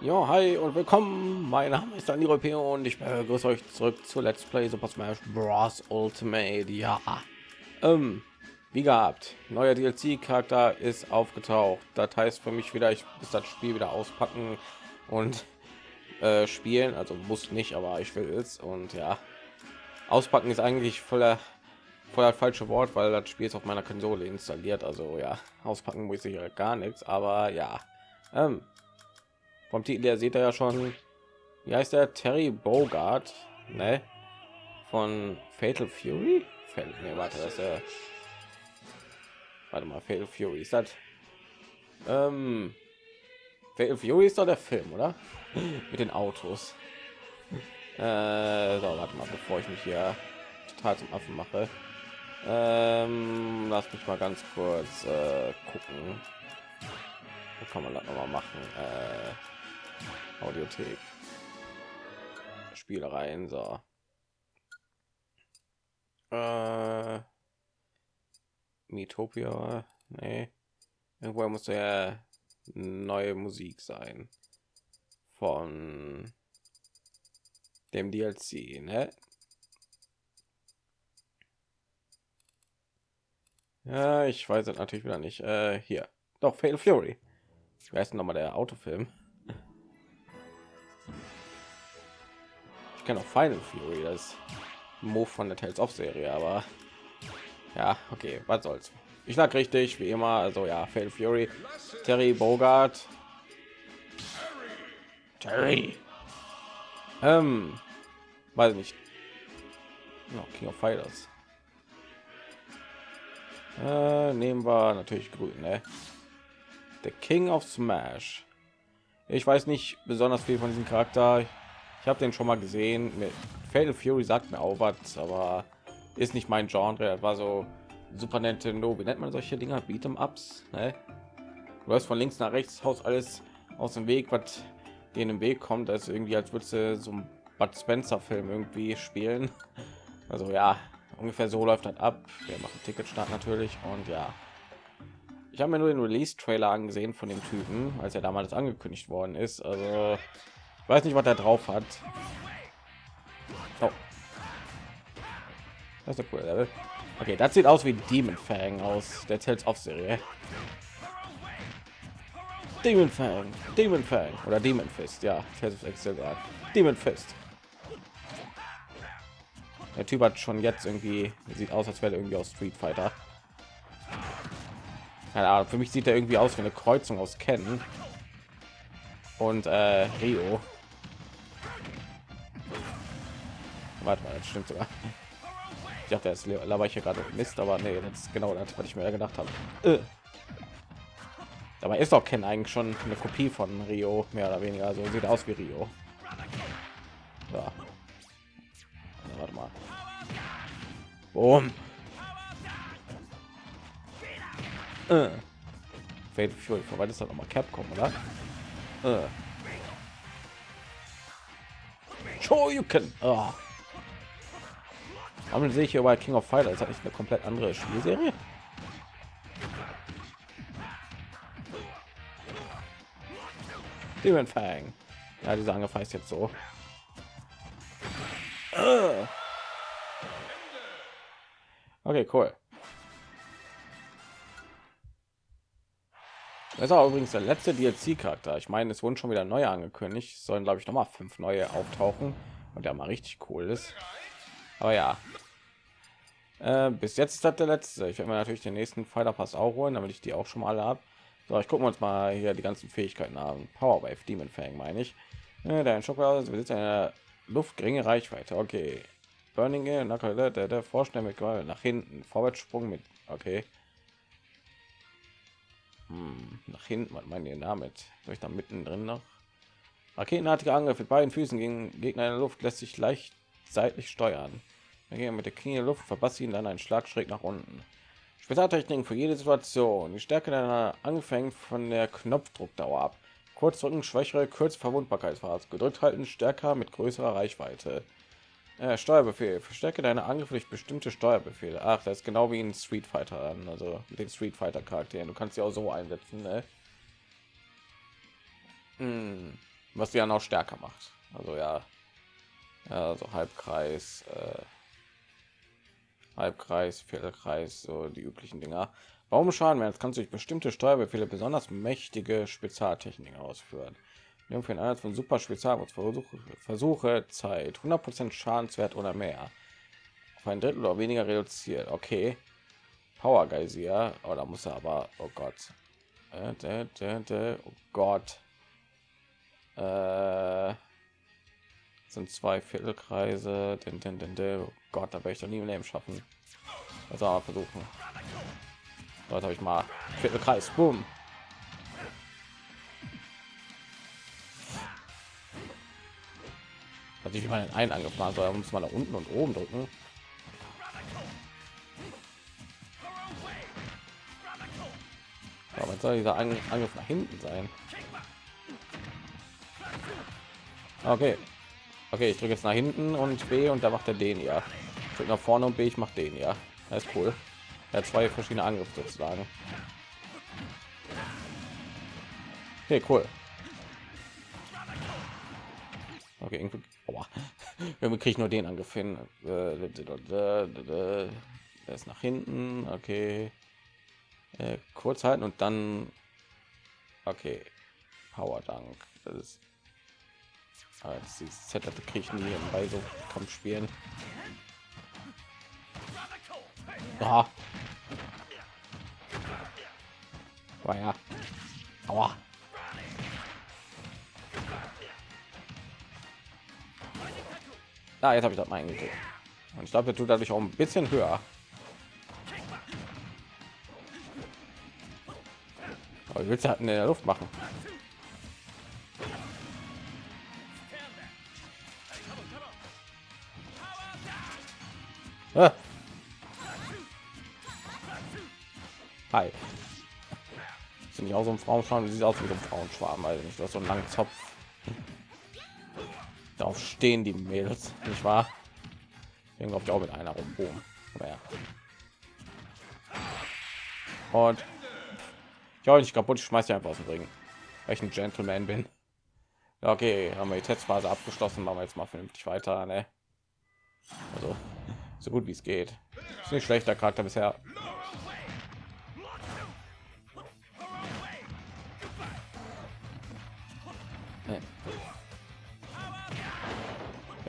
Ja, hi und willkommen. Mein Name ist Dani Europeo und ich begrüße euch zurück zu Let's Play Super Smash Bros. Ultimate. Ja, ähm, wie gehabt, neuer DLC-Charakter ist aufgetaucht. Das heißt für mich wieder, ich muss das Spiel wieder auspacken und äh, spielen. Also muss nicht, aber ich will es. Und ja, auspacken ist eigentlich voller voller falsche Wort, weil das Spiel ist auf meiner Konsole installiert. Also ja, auspacken muss ich ja gar nichts. Aber ja, ähm, vom Titel der sieht er ja schon. Wie heißt der Terry Bogart, ne? Von Fatal Fury? Fatal, nee, warte, das der. Warte mal, Fatal Fury ist das? Ähm, Fatal Fury ist doch der Film, oder? Mit den Autos. Äh, so, warte mal, bevor ich mich hier total zum Affen mache. Ähm, lass mich mal ganz kurz äh, gucken. Da kann man das noch mal machen. Äh, Audiothek. Spielereien, so. Äh, Metopia, nee. Irgendwo muss ja neue Musik sein von dem DLC, ne? Ja, ich weiß es natürlich wieder nicht. Äh, hier, doch Fatal Fury. Ich weiß noch mal der Autofilm. Ich kenne auch Final Fury, das Move von der Tales of Serie, aber ja, okay, was soll's. Ich lag richtig, wie immer. Also ja, Fatal Fury, Terry Bogart, Terry. Ähm, weiß nicht. No, King of Fighters. Äh, nehmen wir natürlich grün, ne? Der King of Smash. Ich weiß nicht besonders viel von diesem Charakter. Ich habe den schon mal gesehen. Mit Fatal Fury sagt mir auch was, aber ist nicht mein Genre. Das war so Super Nintendo. Wie nennt man solche Dinger? Beat'em Ups. Ne? Du hast von links nach rechts, haust alles aus dem Weg, was den Weg kommt. Das ist irgendwie, als würdest du so ein Bud Spencer Film irgendwie spielen. Also ja, ungefähr so läuft das ab. Wir machen Ticketstart natürlich und ja. Ich habe mir nur den Release-Trailer angesehen von dem Typen, als er damals angekündigt worden ist. Also ich weiß nicht, was er drauf hat. Oh. Das ist ein cooler Level. Okay, das sieht aus wie Demon Fang aus der Tales of Serie. Demon Fang, Demon Fang oder Demon Fist, ja, Demon Fist. Der Typ hat schon jetzt irgendwie sieht aus, als wäre irgendwie aus Street Fighter. Keine Ahnung, für mich sieht er irgendwie aus wie eine Kreuzung aus Ken und äh, Rio. Warte mal, das stimmt sogar. Ich dachte, jetzt laber ich hier gerade Mist, aber nee, das ist genau das, was ich mir gedacht habe. Äh. Dabei ist auch Ken eigentlich schon eine Kopie von Rio, mehr oder weniger. So sieht aus wie Rio. Ja. Mal. Boom. Äh. Fate Fury, vorbei ist doch noch mal Capcom, oder? Äh. Can. Oh. Warum sehe ich hier bei King of Fighters? Hat nicht eine komplett andere Spielserie? Demon Fang. Ja, diese Angriff heißt jetzt so. Okay, cool. Das ist auch übrigens der letzte DLC-Charakter. Ich meine, es wurden schon wieder neue angekündigt. Es sollen, glaube ich, noch mal fünf neue auftauchen und der mal richtig cool ist. Aber ja, äh, bis jetzt ist das der letzte. Ich werde mir natürlich den nächsten Fighter Pass auch holen, damit ich die auch schon mal alle habe. So, ich gucken uns mal hier die ganzen Fähigkeiten haben. Power Wave, Demon Fang, meine ich. Äh, dein Schokolade besitzt eine luftgeringe Reichweite. Okay. Burning der, der, der Vorstellen mit nach hinten, Vorwärtssprung mit. Okay. Hm, nach hinten, was meint ihr damit? Soll ich da mittendrin noch? Raketenartige Angriff mit beiden Füßen gegen Gegner in der Luft lässt sich leicht seitlich steuern. Okay, mit der Knie in der Luft verpasst ihn dann einen Schlag schräg nach unten. Spezialtechniken für jede Situation. Die Stärke deiner angefangen von der Knopfdruckdauer ab. Kurz drücken, schwächere, kurz Verwundbarkeitsphase. Gedrückt halten, stärker mit größerer Reichweite. Äh, Steuerbefehl. Verstärke deine Angriffe durch bestimmte Steuerbefehle. Ach, das ist genau wie ein Street Fighter an, also mit den Street Fighter Charakteren. Du kannst sie auch so einsetzen, ne? Hm. Was sie ja noch stärker macht. Also ja, ja so Halbkreis, äh, Halbkreis, Viertelkreis, so die üblichen Dinger. Warum schaden wir? Jetzt kannst du durch bestimmte Steuerbefehle besonders mächtige Spezialtechniken ausführen. Wir für den Einsatz von super Spezialversuche Versuche Zeit 100% Schadenswert oder mehr auf ein Drittel oder weniger reduziert. Okay, Power Geysir. Oh, muss er aber. Oh Gott. Äh, oh Gott. Äh, sind zwei Viertelkreise. Den, den, den, den. Oh Gott, da werde ich doch nie im Leben schaffen. Also versuchen. Dort habe ich mal Viertelkreis. Boom. Also ich mal einen angefahren soll, muss man da unten und oben drücken. Aber soll dieser Angriff nach hinten sein? Okay. Okay, ich drücke jetzt nach hinten und B und da macht er den ja. Ich nach vorne und B, ich mache den ja. Das ist cool. Er hat zwei verschiedene Angriffe sozusagen. Okay, cool. Okay, irgendwie, oh, irgendwie kriege ich nur den Angriff hin. Der ist nach hinten. Okay. Äh, kurz halten und dann. Okay. Power Dank. Das ist als die Setup kriege ich nie bei so Kampfspielen. Ja. War ja. Ah, jetzt habe ich das mal eingekriegt. Und ich glaube, der tut dadurch auch ein bisschen höher. Aber willst du halt in der Luft machen? Hi. Sind nicht auch so ein Frauenschwarm? Sieht aus wie so ein Frauenschwarm, also nicht. So einen langen Zopf. Darauf stehen die Mädels, nicht wahr? Irgendwie ich auch mit einer rum. Und ich auch nicht kaputt, ich schmeiß einfach aus dem Ring. Weil ich ein Gentleman bin. Okay, haben wir die Testphase abgeschlossen, machen wir jetzt mal vernünftig weiter. Ne? Also so gut wie es geht. Ist nicht schlechter Charakter bisher.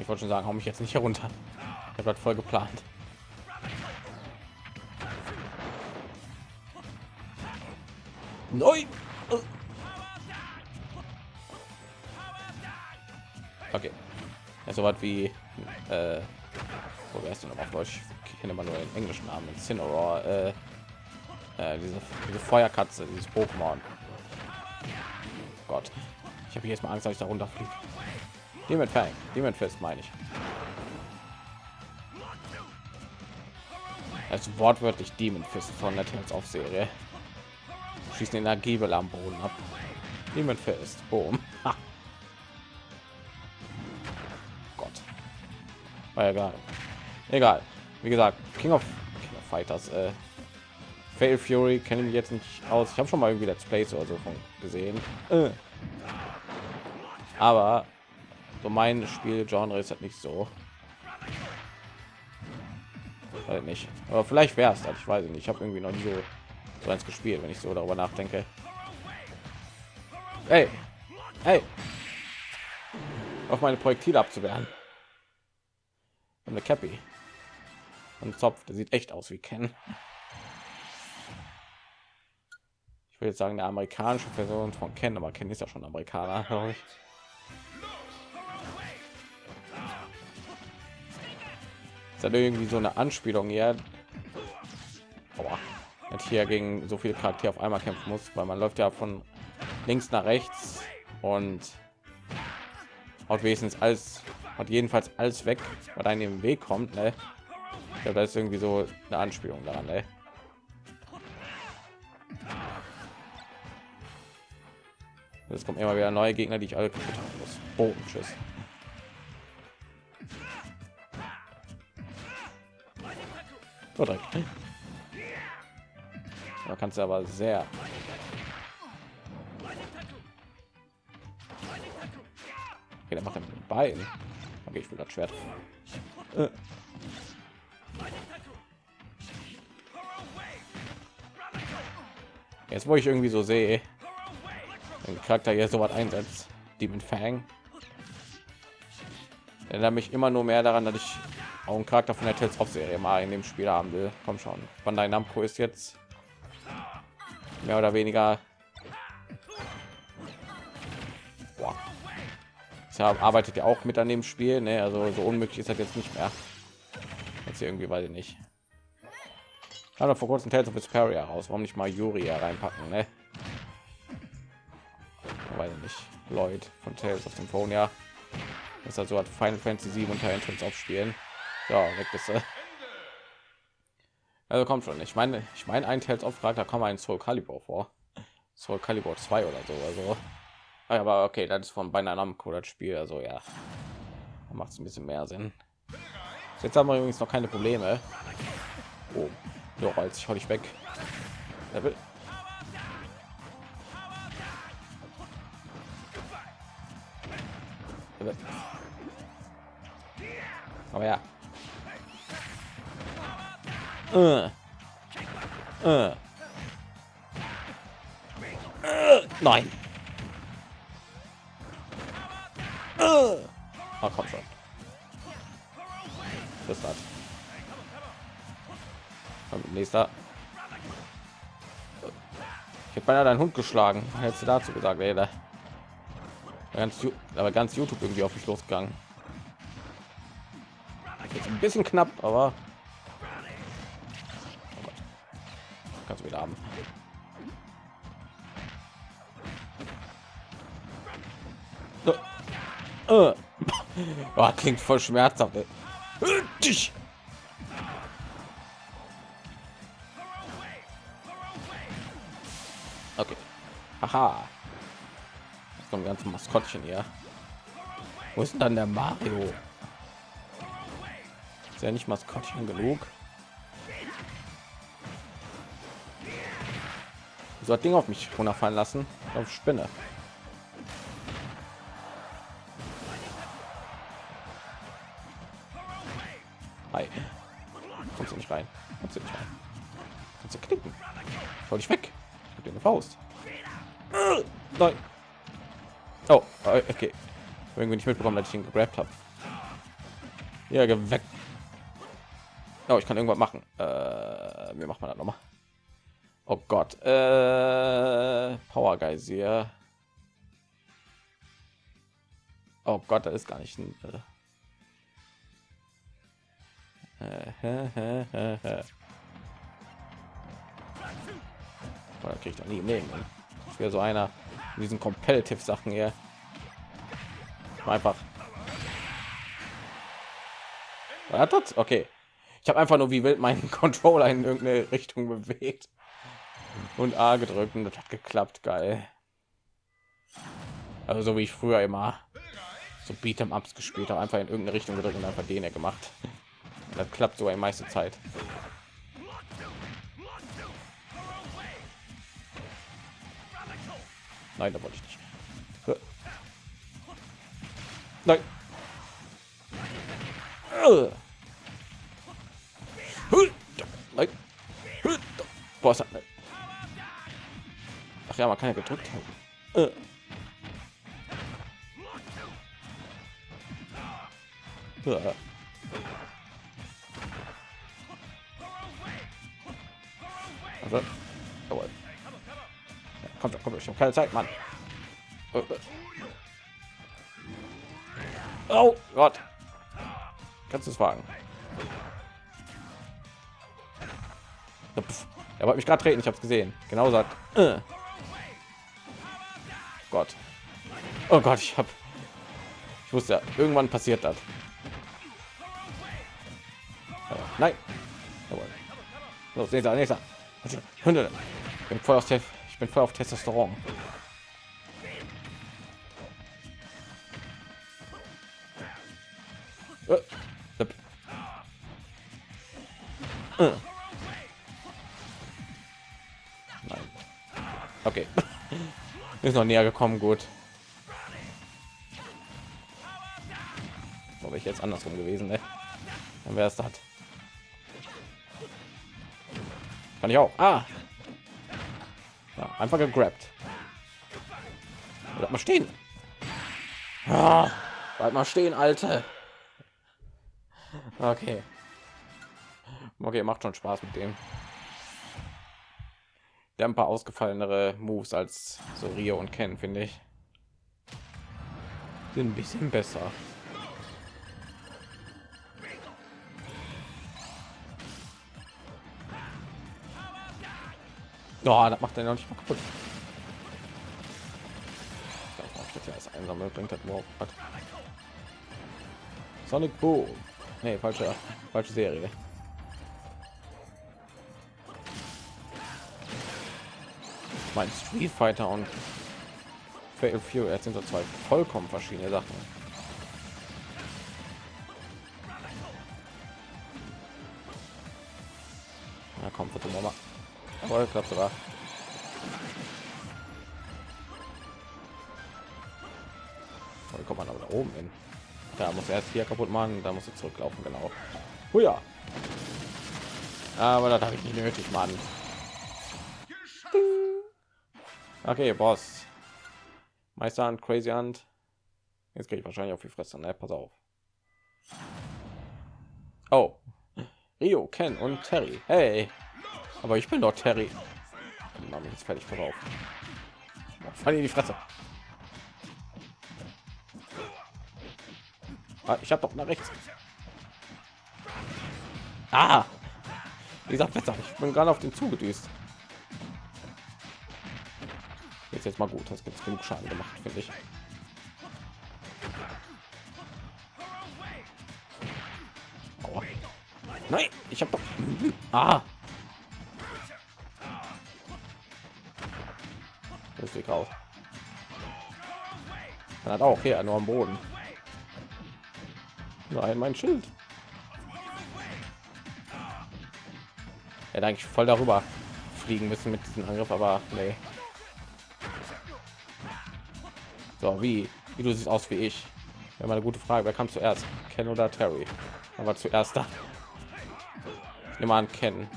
Wollte schon sagen, hau mich jetzt nicht herunter. Ich habe voll geplant. Nein. Okay. Ja, so was wie äh, wo wärst du noch auf Deutsch? Ich kenne immer nur den englischen Namen. Cinnamon, äh, äh, diese, diese Feuerkatze, dieses Pokémon. Gott, ich habe jetzt mal Angst, dass ich da runterfliege. Demon Fang, Demon Fist meine ich. Also wortwörtlich Demon Fist von der Tales auf Serie. Schießen Energiebel am Boden ab. Demon Fist, boom. Gott. War egal. Egal. Wie gesagt, King of, King of Fighters. Äh, Fail Fury kenne ich jetzt nicht aus. Ich habe schon mal irgendwie Let's Plays oder so von gesehen. Äh. Aber so mein Spielgenre ist halt nicht so. Halt nicht. Aber vielleicht wäre es halt. Ich weiß nicht. Ich habe irgendwie noch nie so, so eins gespielt, wenn ich so darüber nachdenke. Hey, hey, auf meine Projektile abzuwehren. Eine Cappy und Zopf, der sieht echt aus wie Ken. Ich jetzt sagen, der amerikanische Person von Ken, aber Ken ist ja schon Amerikaner, Ist das irgendwie so eine Anspielung hier? Aua. hier gegen so viele Charaktere auf einmal kämpfen muss, weil man läuft ja von links nach rechts und auch wenigstens alles hat jedenfalls alles weg, was einem im Weg kommt. Ne? Ich glaube, da ist irgendwie so eine Anspielung daran. Ey. Es kommt immer wieder neue Gegner, die ich alle kaputt haben muss. Oh, tschüss. Oder da kannst du aber sehr okay, der macht er mit dem Bein. Okay, ich will das Schwert. Äh. Jetzt, wo ich irgendwie so sehe, den Charakter hier so was einsetzt, Demon Fang, erinnert mich immer nur mehr daran, dass ich auch einen Charakter von der Tales of Serie mal in dem Spiel haben will. Komm schon, deinem Namco ist jetzt mehr oder weniger Boah. Deshalb arbeitet ja auch mit an dem Spiel, ne? also so unmöglich ist das jetzt nicht mehr. Jetzt irgendwie weiß ich nicht. Hat vor kurzem Tales of Vesperia raus. Warum nicht mal Yuri reinpacken, ne? Weiß ich nicht. Lloyd von Tales of Symphonia. Das ist also hat Final Fantasy 7 unter Entrance aufspielen. Ja, weg bist du. Also kommt schon. Ich meine, ich meine, ein Tales of Frag, da kommt ein Soul Calibur vor. Soul Calibur 2 oder so. Also, aber okay, das ist von beinahe Namco das Spiel. Also ja, macht es ein bisschen mehr Sinn. Jetzt haben wir übrigens noch keine Probleme. Oh. So, als ich ich weg. Er will. Aber ja. Äh. Äh. Äh. Nein. Äh. Oh, komm schon. Das hat. Nächster. Ich habe beinahe deinen Hund geschlagen. Hättest du dazu gesagt, ey, da ganz, aber ganz YouTube irgendwie auf mich losgegangen. Ein bisschen knapp, aber du wieder haben. Oh, klingt voll schmerzhaft. Okay. Aha. Jetzt kommt ganze Maskottchen hier. Wo ist denn dann der Mario? Ist ja nicht Maskottchen genug. So hat Ding auf mich runterfallen lassen. Auf Spinne. Hi. Kommst du nicht rein? Kommst du nicht rein? Kannst du knicken? Soll ich weg? dir eine Faust. Nein. Oh, okay. Irgendwie nicht mitbekommen, dass ich ihn gegrabt habe. Ja, weg. Oh, ich kann irgendwas machen. Äh, wie macht man das noch mal? Oh Gott. Äh, Power Geysir. Oh Gott, da ist gar nicht ein. Äh, Da kriege ich doch nie im Leben. Ich wäre so einer in diesen Competitive Sachen hier. Einfach. Hat das? Okay. Ich habe einfach nur wie wild meinen Controller in irgendeine Richtung bewegt und A gedrückt und das hat geklappt. Geil. Also so wie ich früher immer so Beat'em Ups gespielt habe, einfach in irgendeine Richtung gedrückt und einfach den er gemacht. Das klappt so in meiste Zeit. Nein, da wollte ich nicht. Nein. Nein. Boah, ja, man kann ja gedrückt haben. Also, jawohl. Kommt schon, kommt schon, keine Zeit, Mann. Oh Gott. Kannst du es wagen? Er wollte mich gerade treten, ich habe es gesehen. Genau sagt. Äh. Gott. Oh Gott, ich habe. Ich wusste irgendwann passiert das. Nein. Jawohl. Los, nächster, nächster. Ich bin voll auf Testosteron. Ist noch näher gekommen, gut. Ob ich jetzt andersrum gewesen, ne? Dann wäre es das. Kann ich auch. Ah. Ja, einfach gegrabt. Bleib mal stehen. Ah, bleib mal stehen, Alte. Okay. Okay, macht schon Spaß mit dem. Der ein paar ausgefallenere Moves als so Rio und Ken, finde ich. Sind ein bisschen besser. Oh, das macht er noch nicht mal kaputt. Das einsame bringt das. Sonic Boom. Nee, falsche, falsche Serie. Mein Street Fighter und Fatal Fury, sind so zwei vollkommen verschiedene Sachen. Na komm, bitte mal. Voll klappt sogar. Wie kommt man aber da oben hin? Da muss er erst hier kaputt machen, da muss er zurücklaufen, genau. Oh ja. Aber das habe ich nicht nötig, Mann. Okay, Boss. Meister und Crazy Hand. Jetzt kriege ich wahrscheinlich auf die Fresse. Ne, pass auf. Oh. Rio, Ken und Terry. Hey. Aber ich bin doch Terry. Mach jetzt fertig drauf. Fall in die Fresse. Ah, ich habe doch nach rechts. Ah. Wie gesagt. Ich bin gerade auf den zugedüst. Jetzt jetzt mal gut. Das gibt genug Schaden gemacht, finde ich. Aua. Nein, ich habe doch. Ah. Sieht aus. Man hat auch hier nur am Boden. Nein, mein Schild. Er eigentlich voll darüber fliegen müssen mit diesem Angriff, aber nee. So, wie? Wie du siehst aus wie ich. Ja, mal eine gute Frage. Wer kam zuerst? Ken oder Terry? Aber zuerst da. Nehme an, Ken.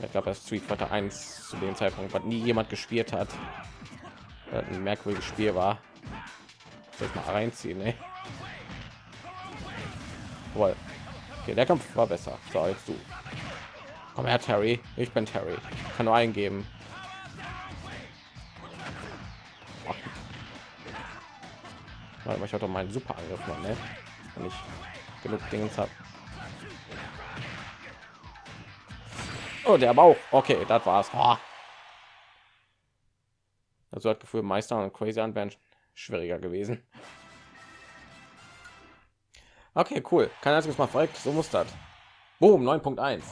Ich glaube, das Street Fighter 1 zu dem Zeitpunkt, was nie jemand gespielt hat. Ein merkwürdiges Spiel war. Soll ich mal reinziehen, ne? Okay, der Kampf war besser. So, jetzt du. Komm her, Terry. Ich bin Terry. Ich kann nur eingeben. Warte ich hatte meinen super Angriff mal, ne? Wenn ich genug Dinge habe. Oh, der Bauch. Okay, das war's. Oh. Also hat Gefühl, Meister und Crazy an wären schwieriger gewesen. Okay, cool. Kein einziges Mal verreckt. So muss das. Boom, 9.1.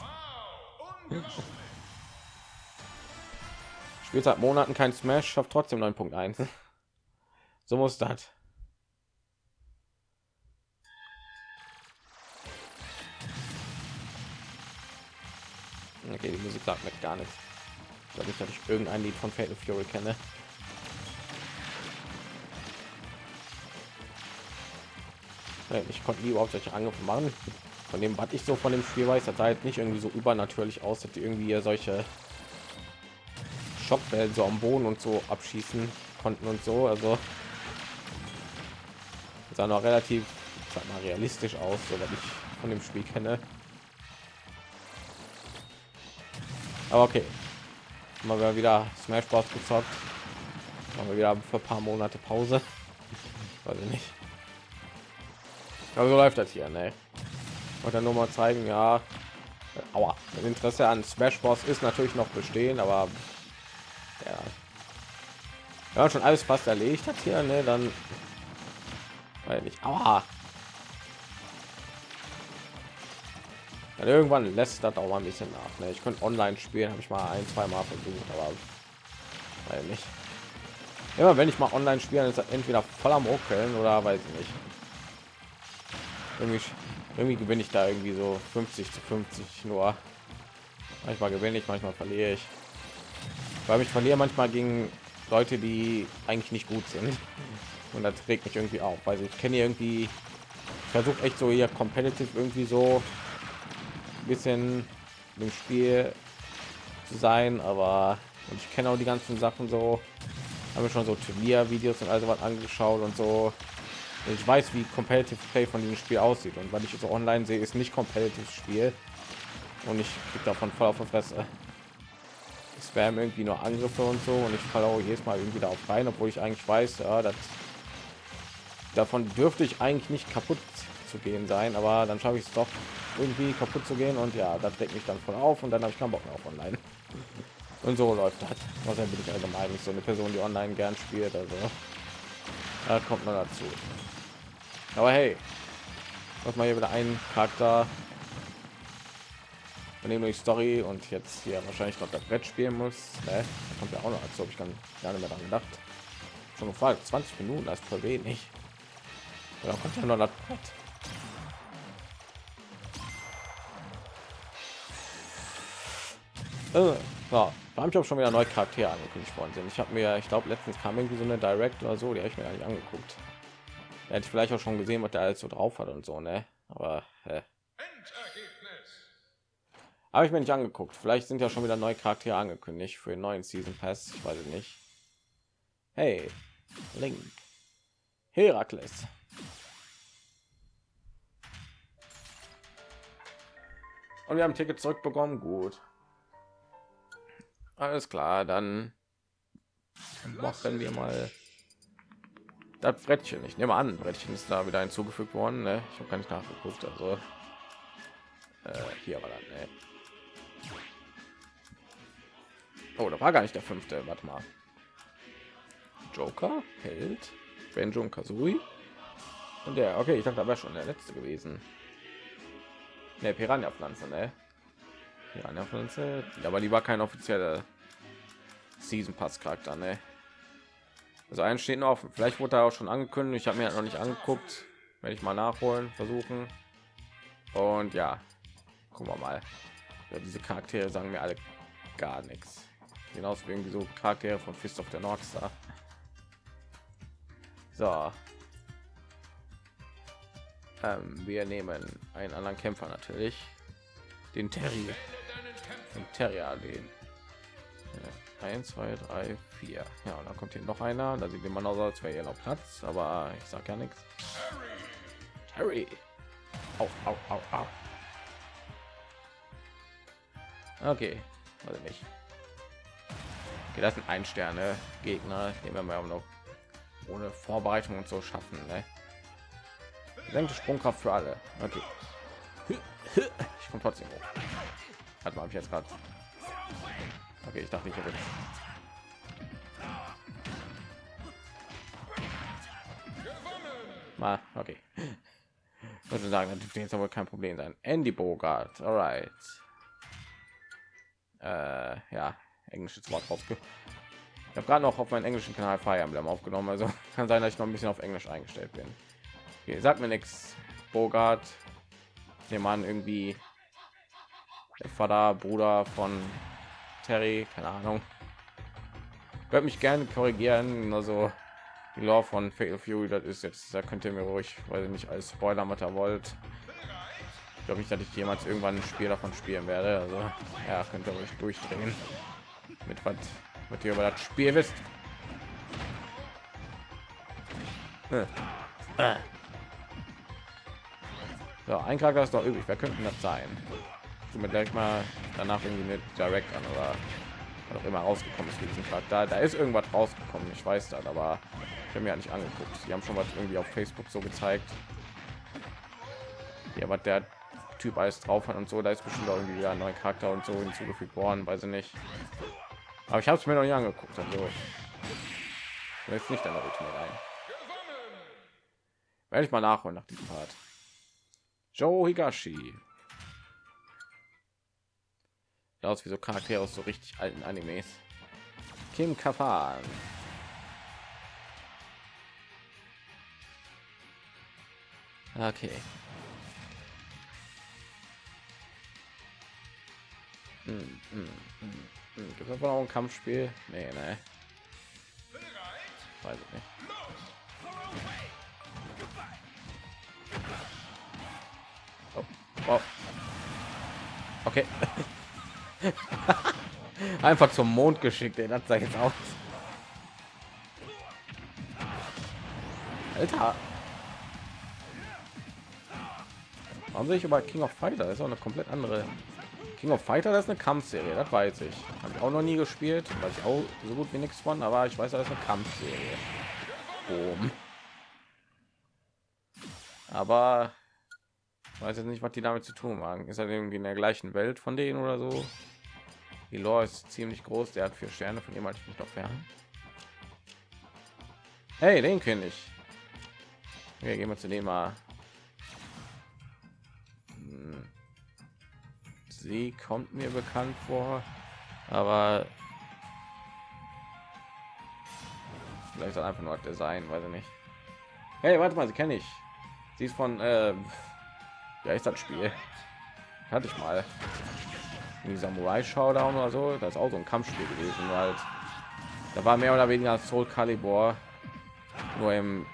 Spielt seit Monaten kein Smash, schafft trotzdem 9.1. So muss das. Okay, die Musik sagt mir gar nichts. Ich glaube nicht, dass ich irgendein Lied von Fatal Fury kenne. Ich konnte nie überhaupt solche Angriffe machen. Von dem, was ich so von dem Spiel weiß, das halt nicht irgendwie so übernatürlich aus, dass die irgendwie solche Schockwellen so am Boden und so abschießen konnten und so. Also sah noch relativ sag mal, realistisch aus, so was ich von dem Spiel kenne. Aber okay, mal wieder Smash Bros gezockt, machen wir wieder für ein paar Monate Pause. Weiß ich nicht. Aber so läuft das hier, ne? Und dann nur mal zeigen, ja, aua, das Interesse an Smash Bros ist natürlich noch bestehen, aber ja, ja schon alles fast erledigt hat hier, ne? Dann weil nicht, aua. Dann irgendwann lässt das auch mal ein bisschen nach. Ne? Ich könnte online spielen, habe ich mal ein, zwei Mal versucht, aber weil nicht. Immer wenn ich mal online spielen, ist entweder voll am Ruckeln oder weiß ich nicht irgendwie, irgendwie gewinne ich da irgendwie so 50 zu 50 nur. Manchmal gewinne ich, manchmal verliere ich. Weil ich verliere manchmal gegen Leute, die eigentlich nicht gut sind. Und das regt mich irgendwie auf, weil ich kenne irgendwie versucht echt so hier competitive irgendwie so ein bisschen im Spiel zu sein, aber und ich kenne auch die ganzen Sachen so, habe schon so Turnier-Videos und also was angeschaut und so. Und ich weiß, wie competitive Play von diesem Spiel aussieht und weil ich so online sehe, ist nicht competitive Spiel und ich krieg davon voll auf der Fresse. Spam irgendwie nur Angriffe und so und ich falle auch jedes Mal irgendwie darauf rein, obwohl ich eigentlich weiß, ja, das davon dürfte ich eigentlich nicht kaputt zu gehen sein, aber dann schaffe ich es doch irgendwie kaputt zu gehen und ja, das deckt mich dann voll auf und dann habe ich keinen Bock mehr auf online. Und so läuft das. Was bin ich allgemein nicht so eine Person, die online gern spielt, also da kommt man dazu. Aber hey, was mal hier wieder einen Charakter von dem durch Story und jetzt hier wahrscheinlich noch das Brett spielen muss. Ne? Kommt ja auch noch, als ob ich dann gar nicht mehr daran gedacht. Schon gefragt, 20 Minuten, das ist voll wenig. Da kommt ja noch das Brett. Äh, ja, da habe ich auch schon wieder neue Charaktere angekündigt worden sind. Ich habe mir, ich glaube, letztens kam irgendwie so eine Direct oder so, die habe ich mir eigentlich angeguckt. Hätte ich vielleicht auch schon gesehen, was der alles so drauf hat und so, ne? Aber äh. Habe ich mir nicht angeguckt. Vielleicht sind ja schon wieder neue Charaktere angekündigt für den neuen Season Pass. Ich weiß nicht. Hey, Link, Herakles. Und wir haben Ticket zurückbekommen. Gut. Alles klar, dann machen wir mal das Brettchen. Ich nehme an, Brettchen ist da wieder hinzugefügt worden. Ne? Ich habe gar nicht nachgeguckt. Also äh, hier war dann. Ne? Oh, da war gar nicht der fünfte. Warte mal. Joker, Held, Benjo und Kazooie. Und der, okay, ich dachte, da wäre schon der letzte gewesen. Ne, Piranha-Pflanze, ne? Piranha-Pflanze, aber die war kein offizieller Season Pass Charakter, ne? Also ein steht noch, vielleicht wurde er auch schon angekündigt. Ich habe mir noch nicht angeguckt. Werde ich mal nachholen, versuchen. Und ja, gucken wir mal. Ja, diese Charaktere sagen mir alle gar nichts. Genauso wie irgendwie so Charaktere von Fist of the North Star. So. Ähm, wir nehmen einen anderen Kämpfer natürlich. Den Terry. Den Terrier, den. Ja. 1 2 3 4 ja und dann kommt hier noch einer da sieht noch so als wäre noch platz aber ich sag ja nichts harry au, au, au, au. okay also nicht okay, das sind ein sterne gegner den wir mal noch ohne vorbereitung und so schaffen ne? senkte sprungkraft für alle okay ich komme trotzdem hoch hat man jetzt gerade Okay, ich dachte, ich habe mal okay. Würde sagen, das dürfte jetzt aber kein Problem sein. Andy Bogart, alright. Äh, ja, englisches Wort rausge. Ich habe gerade noch auf meinen englischen Kanal Fire Emblem aufgenommen, also kann sein, dass ich noch ein bisschen auf Englisch eingestellt bin. Okay, sagt mir nichts. Bogart, der Mann irgendwie der Vater, Bruder von Terry, keine Ahnung. Wird mich gerne korrigieren, also die Law von Fatal Fury, das ist jetzt, da könnt ihr mir ruhig, weil ihr nicht als Spoiler mit wollt. Ich glaube nicht, dass ich jemals irgendwann ein Spiel davon spielen werde. Also ja, könnt ihr euch durchdrehen mit was, mit ihr über das Spiel wisst. So, ein Charakter ist doch übrig. Wer könnte das sein? mir gleich mal danach irgendwie mit direct an oder auch immer rausgekommen ist diesen Charakter. Da ist irgendwas rausgekommen, ich weiß das, aber ich habe mir ja nicht angeguckt. Die haben schon was irgendwie auf Facebook so gezeigt. Ja, was der Typ alles drauf hat und so, da ist bestimmt auch irgendwie ein neuer Charakter und so hinzugefügt worden, weiß ich nicht. Aber ich habe es mir noch nicht angeguckt, also jetzt nicht an der Routine rein. Werde ich mal nachholen nach diesem Part. Joe Higashi aus wie so Charaktere aus so richtig alten Animes. Kim Kafan. Okay. Hm, hm, hm, hm. Gibt es auch ein Kampfspiel? Nee, nee. Weiß ich nicht. Oh, oh. Okay. Einfach zum Mond geschickt, ey. das sah jetzt aus. Alter. Warum sehe ich über King of Fighter? Das ist auch eine komplett andere. King of Fighter, das ist eine Kampfserie, das weiß ich. Habe ich auch noch nie gespielt, weiß ich auch so gut wie nichts von, aber ich weiß, das ist eine Kampfserie. Boom. Aber weiß jetzt nicht, was die damit zu tun haben. Ist er irgendwie in der gleichen Welt von denen oder so? Die Lore ist ziemlich groß, der hat vier Sterne, von dem halte ich mich noch fern. Hey, den kenne ich. Wir gehen wir zu dem mal. Sie kommt mir bekannt vor, aber vielleicht auch einfach nur Design, weiß ich nicht. Hey, warte mal, sie kenne ich. Sie ist von, äh, ja, ist das Spiel. Hatte ich mal. Die Samurai Showdown oder so. Das ist auch so ein Kampfspiel gewesen, halt. Da war mehr oder weniger Soul Calibur nur im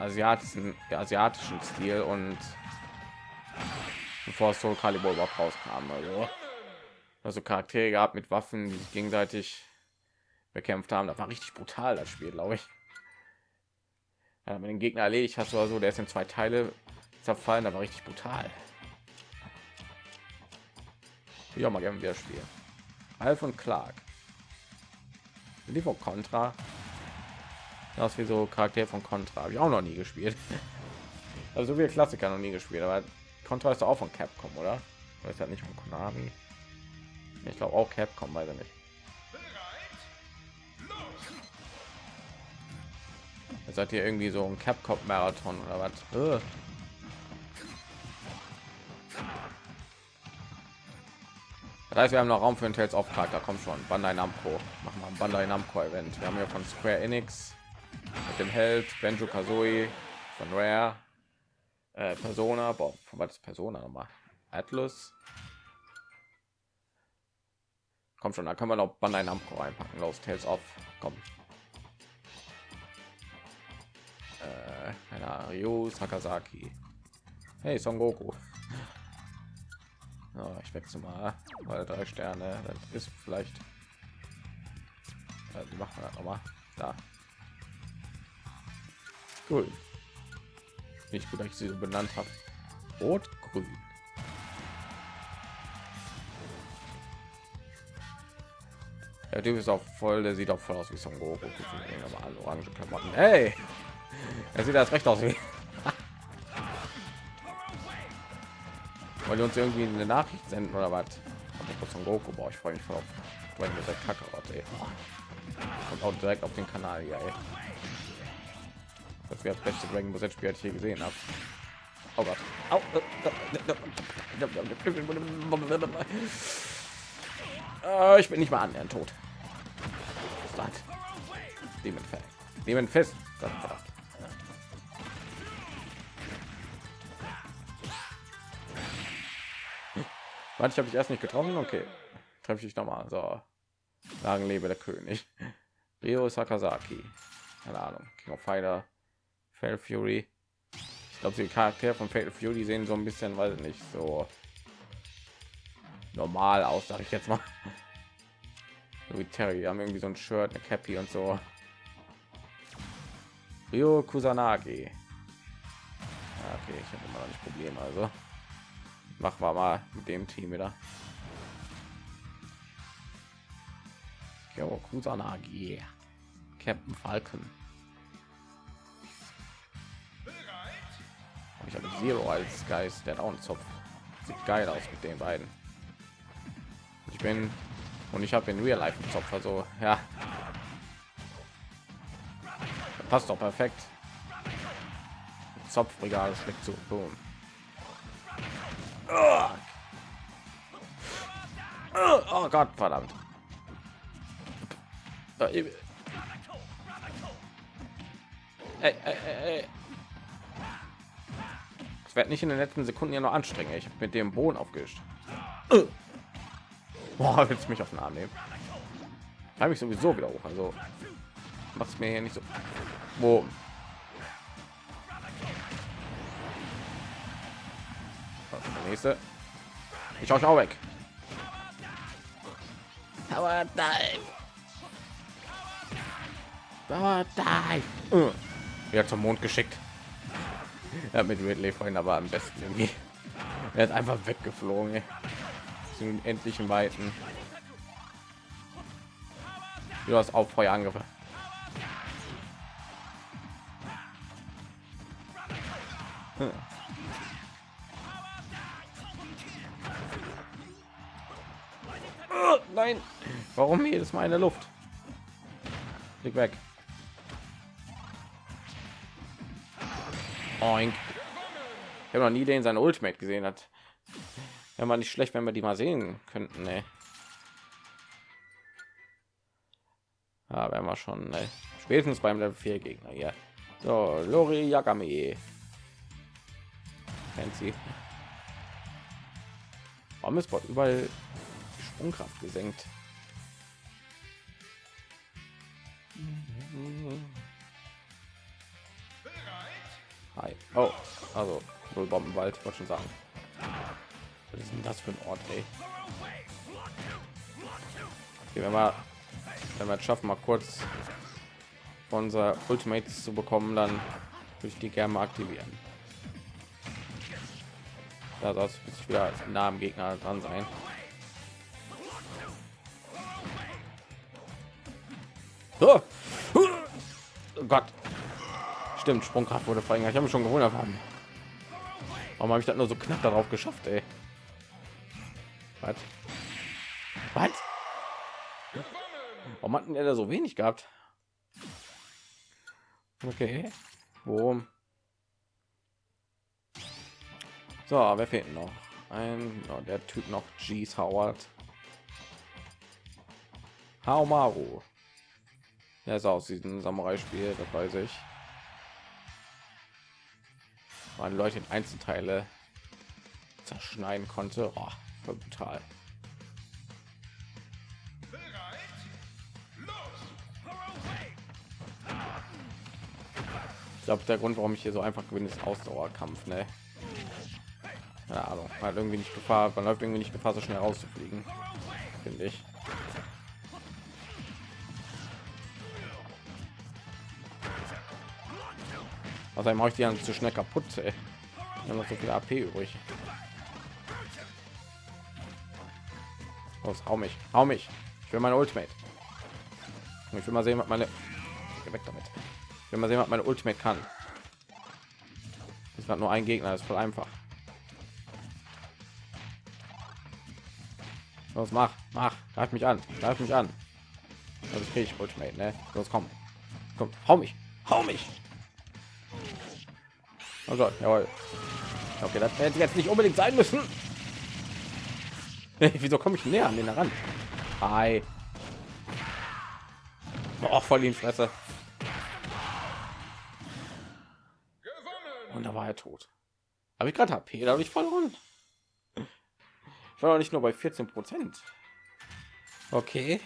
asiatischen asiatischen Stil und bevor Soul Calibur überhaupt rauskam. Also, also Charaktere gehabt mit Waffen, die sich gegenseitig bekämpft haben. Das war richtig brutal, das Spiel, glaube ich. Ja, mit den Gegner erledigt hast du so, der ist in zwei Teile zerfallen, aber richtig brutal. Ja, mal gerne wieder spielen. Alf und Clark. Die von Contra. Das wie so Charakter von Contra. Habe ich auch noch nie gespielt. Also wir Klassiker noch nie gespielt, aber Contra ist auch von Capcom, oder? Ist ja nicht von Konami? Ich glaube auch Capcom, weiß ich nicht. Jetzt seid ihr irgendwie so ein Capcom Marathon oder was? Das heißt, wir haben noch Raum für ein Tales of Charakter. Kommt schon, Bandai Namco. Machen wir ein Bandai Namco Event. Wir haben ja von Square Enix mit dem Held Benjo Kazooie von Rare äh, Persona. Boah, was ist Persona nochmal? Atlas. Kommt schon, da können wir noch Bandai Namco reinpacken. Los, Tales of. Komm. Äh, Ryu Sakazaki. Hey, Son Goku. Ja, ich wechsle mal, weil drei Sterne, das ist vielleicht. Also machen wir noch mal da. Cool. Nicht gut, dass ich sie so benannt habe. Rot, grün. Der Typ ist auch voll, der sieht auch voll aus wie Son Goku. Aber alle orange Klamotten. Hey, er sieht das recht aus wie weil die uns irgendwie eine Nachricht senden oder was? Von Goku, boah, ich freue mich voll auf Dragon Ball Kakarot, ey. Und auch direkt auf den Kanal hier, ey. Das wäre das beste Dragon Ball Spiel, das ich hier gesehen habe. Oh Gott. Au. Äh, ich bin nicht mal annähernd tot. Demon fest. Demon fest. Ich habe dich erst nicht getroffen. Okay, treffe ich noch mal. So, sagen lebe der König. Rio Sakazaki. Keine Ahnung. King of Fighter. Fatal Fury. Ich glaube, die Charaktere von Fatal Fury sehen so ein bisschen, weiß nicht, so normal aus, sage ich jetzt mal. So wie Terry, haben irgendwie so ein Shirt, eine Cappy und so. Rio Kusanagi. Okay, ich habe immer noch nicht Probleme, also machen wir mal mit dem Team wieder. Kusanagi, Captain Falcon. Ich habe Zero als Geist, der hat auch einen Zopf. Sieht geil aus mit den beiden. Ich bin und ich habe in Real Life einen Zopf, also ja. Passt doch perfekt. Zopfregal schlägt zu. Boom. Oh Gott, verdammt. Ey, ey, ey. Es wird nicht in den letzten Sekunden ja noch anstrengend. Ich mit dem Boden aufgewischt. Boah, willst du mich auf den Arm nehmen? Habe ich sowieso wieder hoch. Also macht mir hier nicht so. Wo? Der nächste. Ich schaue auch weg. Power Dive. Power Dive. Uh. Ja, zum Mond geschickt. Ja, mit Ridley vorhin aber am besten irgendwie. Er ist einfach weggeflogen. Ey. Zu den endlichen Weiten. Du hast auch Feuer angegriffen. Hm. Nein, warum jedes Mal in Luft? Leg weg. Oink. Ich habe noch nie den sein Ultimate gesehen hat. Ja, mal nicht schlecht, wenn wir die mal sehen könnten. Ne? Ja, werden wir schon ne? spätestens beim Level 4 Gegner hier. So, Lori Yagami. Fancy. Warum ist überall die Sprungkraft gesenkt? Hi. Oh, also wohl Bombenwald, wollte schon sagen. Was ist denn das für ein Ort, ey? Okay, wenn wir, wenn wir es schaffen, mal kurz unser Ultimates zu bekommen, dann würde ich die gerne mal aktivieren. Da soll es wieder nah am Gegner dran sein. Oh, oh Gott. Stimmt, Sprungkraft wurde verringert. Ich habe schon gewundert haben. Warum habe ich das nur so knapp darauf geschafft, ey? Was? Was? Warum hatten er da so wenig gehabt? Okay. Boom. So, wer fehlt noch? Ein, oh, der Typ noch G's Howard. Haomaru. Der ist aus diesem Samurai-Spiel, das weiß ich. Man Leute in Einzelteile zerschneiden konnte. Oh, brutal. Ich glaube, der Grund, warum ich hier so einfach gewinne, ist Ausdauerkampf. Ne? Keine Ahnung, hat irgendwie nicht Gefahr, man läuft irgendwie nicht Gefahr, so schnell rauszufliegen, finde ich. Außerdem mache ich die dann zu schnell kaputt. Ey. Haben noch so viel AP übrig. Los, hau mich, hau mich. Ich will meine Ultimate. Ich will mal sehen, was meine weg damit. Ich will mal sehen, was meine Ultimate kann. Das hat nur ein Gegner, ist voll einfach. Los, mach, mach, greif mich an, greif mich an. Also kriege ich Ultimate, ne? Los, komm, komm, hau mich, hau mich. Gott, jawohl. Okay, das hätte jetzt nicht unbedingt sein müssen. Wieso komme ich näher an den heran? Hi. Oh, voll in Fresse. Und da war er tot. Habe ich gerade HP, da habe ich verloren. Ich war doch nicht nur bei 14 Prozent. Okay.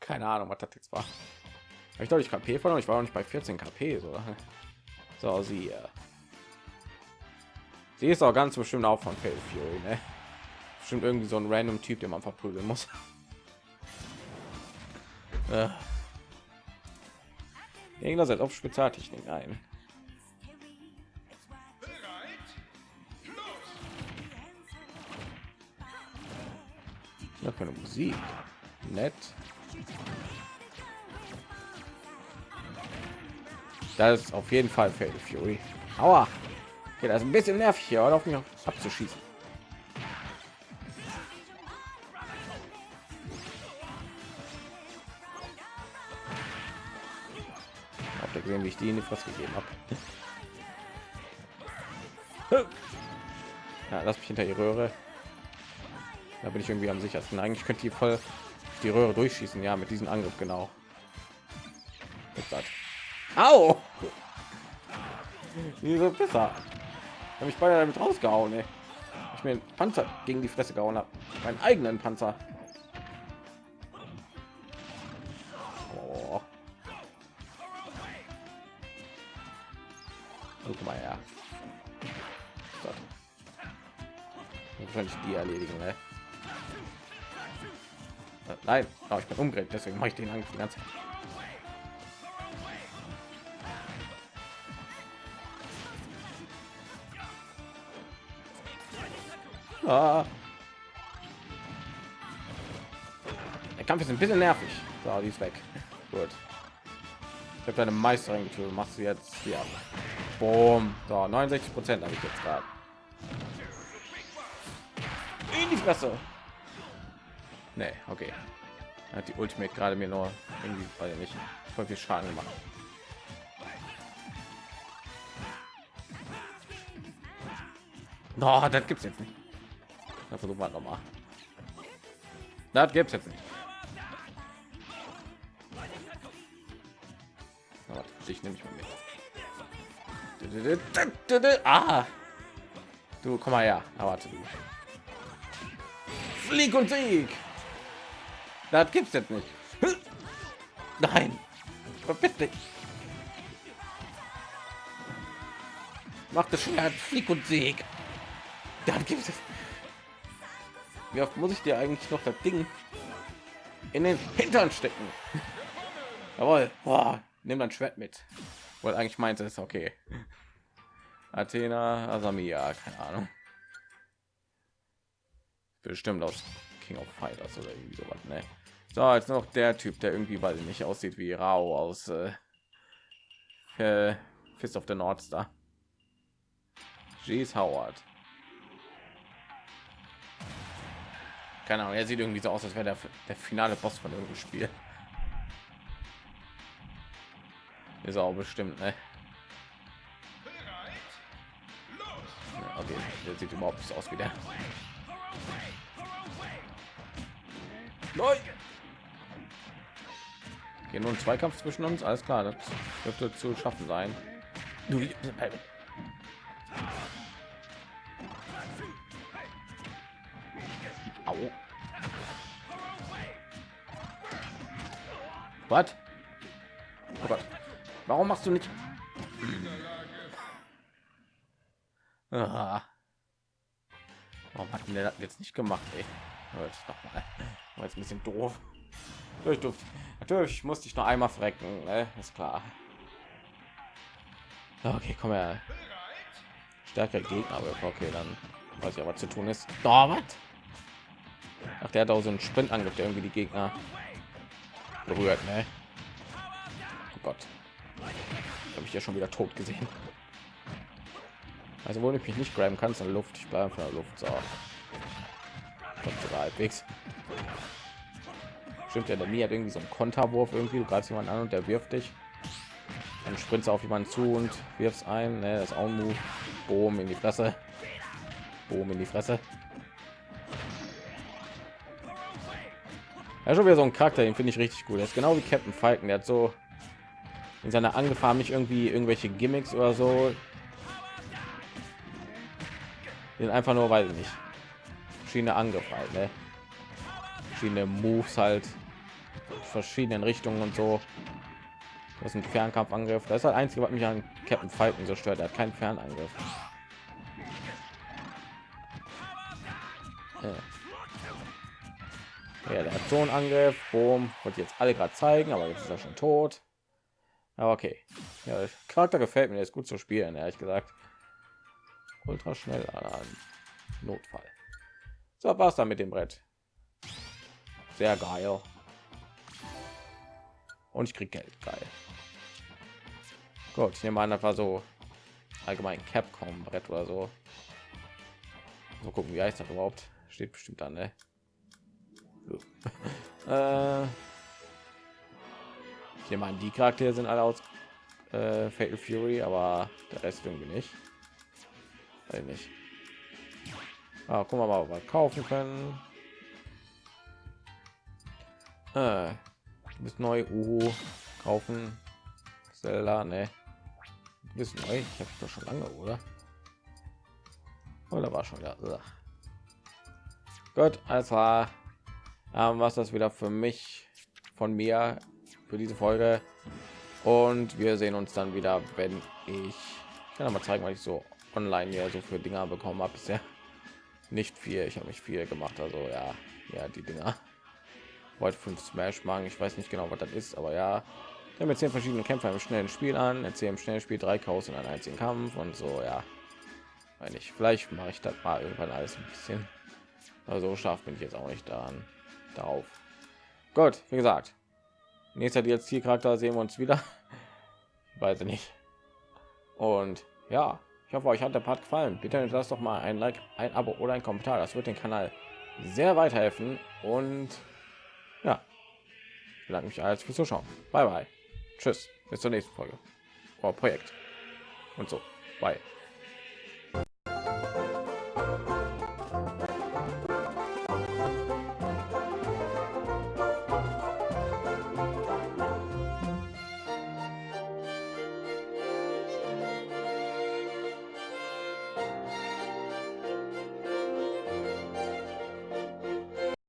Keine Ahnung, was das jetzt war. Ich doch nicht KP verloren. Ich war auch nicht bei 14 KP. So, so sie. Sie ist auch ganz bestimmt auch von Fatal Fury, ne? Bestimmt irgendwie so ein random Typ, den man verprügeln muss. äh. Gegner sind auf Spezialtechnik ein. Ja, keine Musik. Nett. Das ist auf jeden Fall Fatal Fury. Aua. Das ist ein bisschen nervig hier, auf mich abzuschießen. Habt ihr gesehen, wie ich die in die Fresse gegeben habe? Ja, lass mich hinter die Röhre. Da bin ich irgendwie am sichersten. Eigentlich könnte die voll die Röhre durchschießen. Ja, mit diesem Angriff genau. Au! Diese besser. Habe ich beide damit rausgehauen, ey. Ich mir Panzer gegen die Fresse gehauen habe. meinen eigenen Panzer. Oh. Guck mal her. Wahrscheinlich die erledigen, ne? Äh, nein, oh, ich bin umgedreht, deswegen mache ich den eigentlich die ganze Zeit. Der Kampf ist ein bisschen nervig. So, die ist weg. Gut. Ich habe deine Meisterin getötet. Machst du jetzt hier. Boom. So, 69 Prozent habe ich jetzt gerade. In die Fresse. Nee, okay. Hat die Ultimate gerade mir nur irgendwie, weil nicht voll viel Schaden gemacht. No, das gibt's jetzt nicht. Dann versuchen wir noch mal. Das gibt's jetzt nicht. Aber nehme ich mal mit. Ah. Du komm mal her. Aber warte. Flieg und Sieg. Das gibt's jetzt nicht. Nein. Verpiss dich. Mach das Schwert, Flieg und Sieg. Dann gibt es. Wie oft muss ich dir eigentlich noch das Ding in den Hintern stecken? Jawohl. Boah, nimm dein Schwert mit. Weil eigentlich meinte es okay. Athena, Asamia, keine Ahnung. Bestimmt aus King of Fighters oder irgendwie sowas, ne? So, als noch der Typ, der irgendwie weil nicht aussieht wie Rao aus äh, äh, Fist of the North Star. Jeez Howard. Keine Ahnung, er sieht irgendwie so aus, als wäre der, der finale Boss von irgendeinem Spiel. Ist auch bestimmt, ne? Okay, der sieht überhaupt nicht aus wie der. Neu. Okay, nur ein Zweikampf zwischen uns, alles klar, das dürfte zu schaffen sein. Au. Was? Oh Gott. Warum machst du nicht? Warum hat der das jetzt nicht gemacht? Ey? Jetzt noch mal. War jetzt ein bisschen doof. Ich durfte, natürlich musste ich noch einmal frecken, ne? ist klar. Okay, komm her. Stärker Gegner, aber okay, dann weiß ich, was zu tun ist. Da, was? Ach, der hat auch so einen Sprintangriff, der irgendwie die Gegner berührt, ne? Oh Gott. Habe ich ja schon wieder tot gesehen. Also wo ich mich nicht graben kann, in Luft. Ich bleibe von der Luft. So. Halbwegs. Stimmt ja, der Mia hat irgendwie so einen Konterwurf irgendwie. Du greifst jemand an und der wirft dich. Dann sprintst auf jemanden zu und wirfst ein. Ne, das auch ein Move. Boom in die Fresse. Boom in die Fresse. Ja, schon wieder so ein Charakter, den finde ich richtig gut. Er ist genau wie Captain Falcon. Der hat so in seiner Angefahren nicht irgendwie irgendwelche Gimmicks oder so. Den einfach nur, weil nicht verschiedene Angriffe halt, ne? verschiedene Moves halt, verschiedenen Richtungen und so. Das ist ein Fernkampfangriff. Das ist das einzige, was mich an Captain Falcon so stört. Er hat keinen Fernangriff. Ja. Ja, der hat so einen Angriff. Boom. Wollte jetzt alle gerade zeigen, aber jetzt ist er schon tot. Aber okay. Ja, der Charakter gefällt mir. Der ist gut zu spielen, ehrlich gesagt. Ultra schnell an Notfall. So war es dann mit dem Brett. Sehr geil. Und ich krieg Geld. Geil. Gut, ich nehme an, das so allgemein Capcom Brett oder so. Mal gucken, wie heißt das überhaupt? Steht bestimmt an, ne? Äh, ich an, die Charaktere sind alle aus äh, Fatal Fury, aber der Rest irgendwie nicht. Weiß nicht. Ah, gucken wir mal, ob wir kaufen können. Äh, du bist neu, Uhu, kaufen. Zelda, ne? Du neu. Ich habe doch schon lange, oder? Oder war schon ja. Gut, alles war ähm, was das wieder für mich von mir für diese Folge und wir sehen uns dann wieder, wenn ich, ich kann mal zeigen, was ich so online hier so für Dinger bekommen habe bisher. Nicht viel, ich habe mich viel gemacht, also ja, ja die Dinger. Wollte fünf Smash machen, ich weiß nicht genau, was das ist, aber ja, wir haben zehn verschiedene Kämpfer im schnellen Spiel an, erzählen im schnellen Spiel drei Chaos in einem einzigen Kampf und so, ja. Wenn ich vielleicht mache ich das mal irgendwann alles ein bisschen. Also scharf bin ich jetzt auch nicht daran darauf. Gut, wie gesagt, nächster jetzt Zielcharakter sehen wir uns wieder. Ich weiß nicht. Und ja, ich hoffe, euch hat der Part gefallen. Bitte lasst doch mal ein Like, ein Abo oder ein Kommentar. Das wird den Kanal sehr weiterhelfen. Und ja, ich bedanke mich alles fürs Zuschauen. Bye bye. Tschüss. Bis zur nächsten Folge. Oh, Projekt. Und so. Bye.